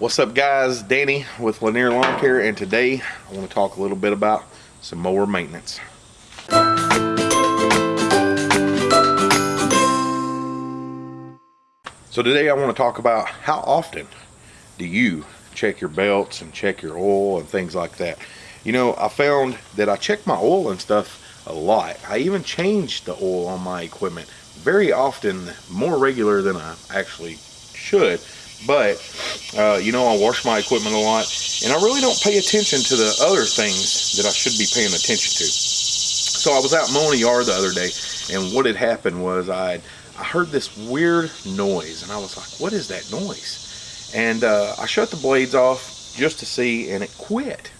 What's up guys, Danny with Lanier Lawn Care and today I want to talk a little bit about some mower maintenance. So today I want to talk about how often do you check your belts and check your oil and things like that. You know, I found that I check my oil and stuff a lot. I even change the oil on my equipment very often, more regular than I actually should. But, uh, you know, I wash my equipment a lot, and I really don't pay attention to the other things that I should be paying attention to. So I was out mowing the yard the other day, and what had happened was I I heard this weird noise, and I was like, what is that noise? And uh, I shut the blades off just to see, and it quit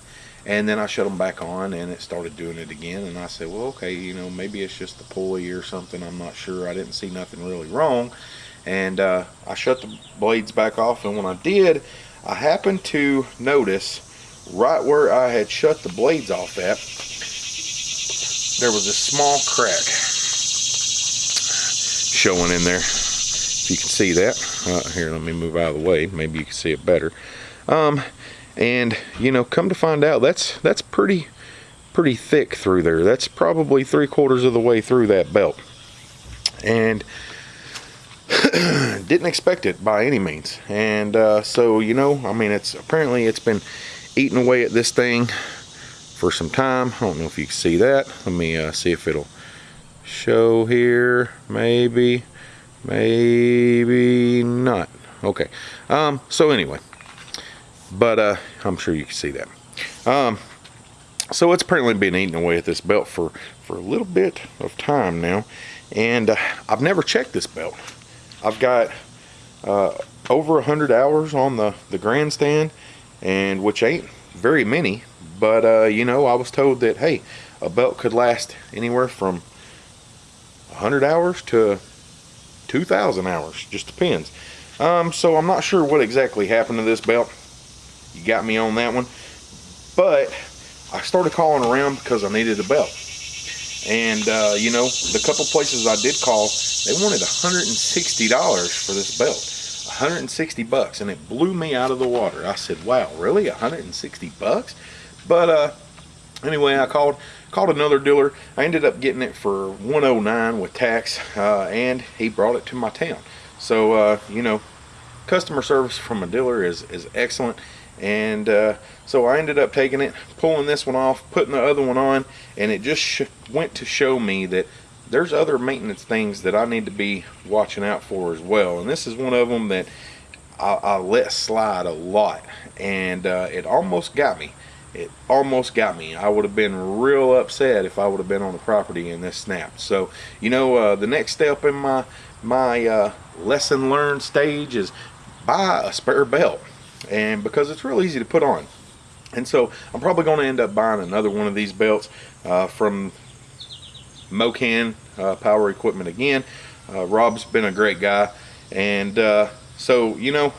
and then I shut them back on and it started doing it again. And I said well okay you know maybe it's just the pulley or something. I'm not sure. I didn't see nothing really wrong. And uh, I shut the blades back off. And when I did I happened to notice right where I had shut the blades off at there was a small crack showing in there. If you can see that uh, here let me move out of the way. Maybe you can see it better. Um, and you know come to find out that's that's pretty pretty thick through there. That's probably three quarters of the way through that belt. And didn't expect it by any means. And uh, so you know I mean it's apparently it's been eating away at this thing for some time. I don't know if you can see that. Let me uh, see if it'll show here. Maybe maybe not. Okay. Um, so anyway but uh, I'm sure you can see that. Um, so it's apparently been eating away at this belt for, for a little bit of time now. And uh, I've never checked this belt. I've got uh, over 100 hours on the, the grandstand, and which ain't very many. But, uh, you know, I was told that, hey, a belt could last anywhere from 100 hours to 2,000 hours. Just depends. Um, so I'm not sure what exactly happened to this belt you got me on that one. But I started calling around because I needed a belt. And, uh, you know, the couple places I did call, they wanted $160 for this belt. 160 bucks and it blew me out of the water. I said, wow, really? 160 bucks? But uh, anyway, I called called another dealer. I ended up getting it for 109 with tax uh, and he brought it to my town. So, uh, you know, customer service from a dealer is, is excellent. And uh, so I ended up taking it pulling this one off putting the other one on and it just went to show me that there's other maintenance things that I need to be watching out for as well. And this is one of them that I, I let slide a lot. And uh, it almost got me. It almost got me. I would have been real upset if I would have been on the property and this snapped so you know uh, the next step in my my uh, lesson learned stage is buy a spare belt. And because it's real easy to put on. And so I'm probably going to end up buying another one of these belts uh, from Mocan uh, Power Equipment again. Uh, Rob's been a great guy. And uh, so you know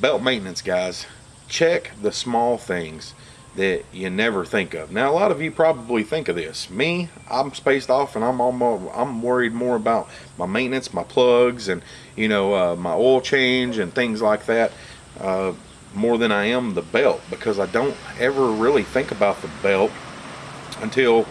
belt maintenance guys. Check the small things that you never think of. Now, a lot of you probably think of this. Me, I'm spaced off and I'm almost, I'm worried more about my maintenance, my plugs, and you know, uh, my oil change and things like that uh, more than I am the belt because I don't ever really think about the belt until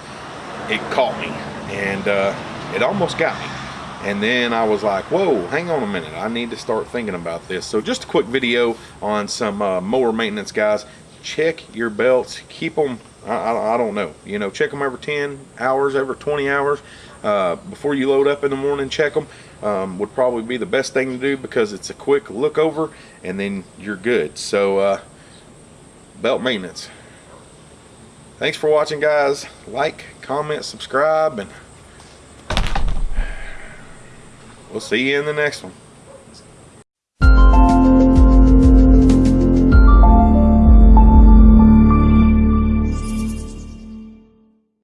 it caught me and uh, it almost got me and then I was like whoa hang on a minute I need to start thinking about this so just a quick video on some uh, mower maintenance guys check your belts. Keep them I, I, don't know you know check them every 10 hours every 20 hours uh, before you load up in the morning check them um, would probably be the best thing to do because it's a quick look over and then you're good. So uh, belt maintenance. Thanks for watching guys. Like comment subscribe and we'll see you in the next one